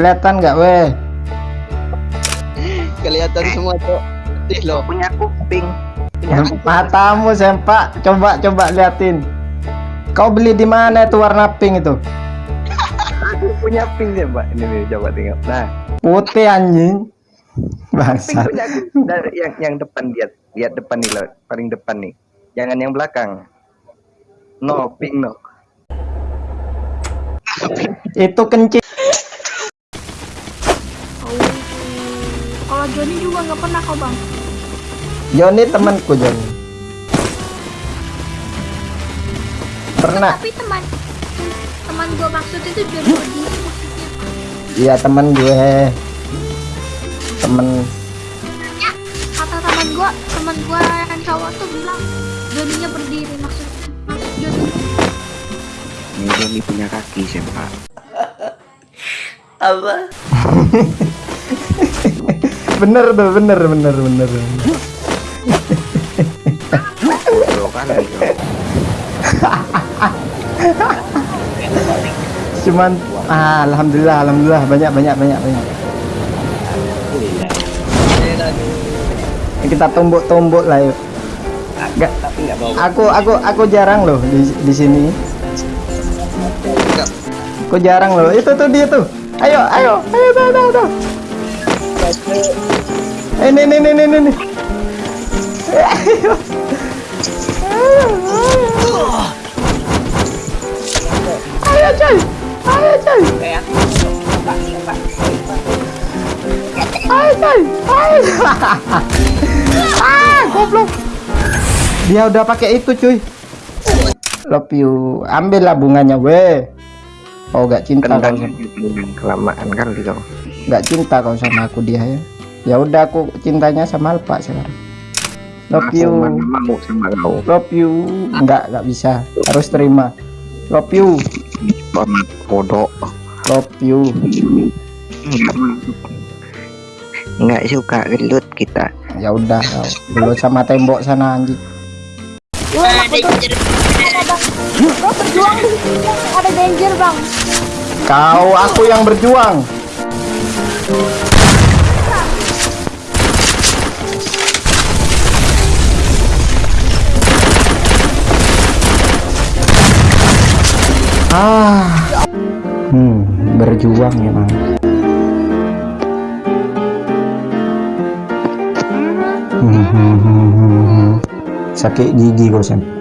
Kelihatan nggak weh? Kelihatan semua tuh. Ih lo. punya kuping kuping. Matamu sempak. Coba coba liatin. Kau beli di mana itu warna pink itu? aku punya pink ya mbak ini nih coba tengok nah Putih anjing. pink punya aku Nah, yang yang depan lihat lihat depan nih lo paling depan nih jangan yang belakang no pink no Itu kencing. Kalau Joni juga nggak pernah kok bang. Joni temanku Joni. Pernah. Tapi teman teman gue maksud itu Joni Odi maksudnya. Iya teman gue. Temen Ya, kata teman gue, teman gue yang cowok tuh bilang Joninya berdiri maksudnya. Maksud Joni. ini Johnny punya kaki siapa bener tuh bener bener bener. Cuman ah, alhamdulillah alhamdulillah banyak banyak banyak banyak. Kita tumbuk-tumbuk lah yuk. Bawa aku aku aku jarang loh di di sini. Aku jarang loh. Itu tuh dia tuh. Ayo ayo ayo tuh tuh tuh. Ini ini ini ini ini. Ayo. Ayo coy. Ayo coy. Ayo coy. Ayo. Ah, goblok. Dia udah pakai itu cuy. Love you. Ambil lah bunganya weh. Oh gak cinta kau tendang sama, kelamaan kali kau gak cinta kau sama aku dia ya. Ya udah aku cintanya sama Alpa sekarang. Love you. Aku mana mau sama kau Love you. Enggak, enggak bisa. Harus terima. Love you. Bodoh Love you. nggak suka gelut kita Ya udah, kau. Belum sama tembok sana anjing. Gue berjuang ada danger bang. Kau aku yang berjuang. Ah. Hmm, berjuang ya, Bang. Hmm, hmm, hmm, hmm, hmm. Sakit gigi Sam.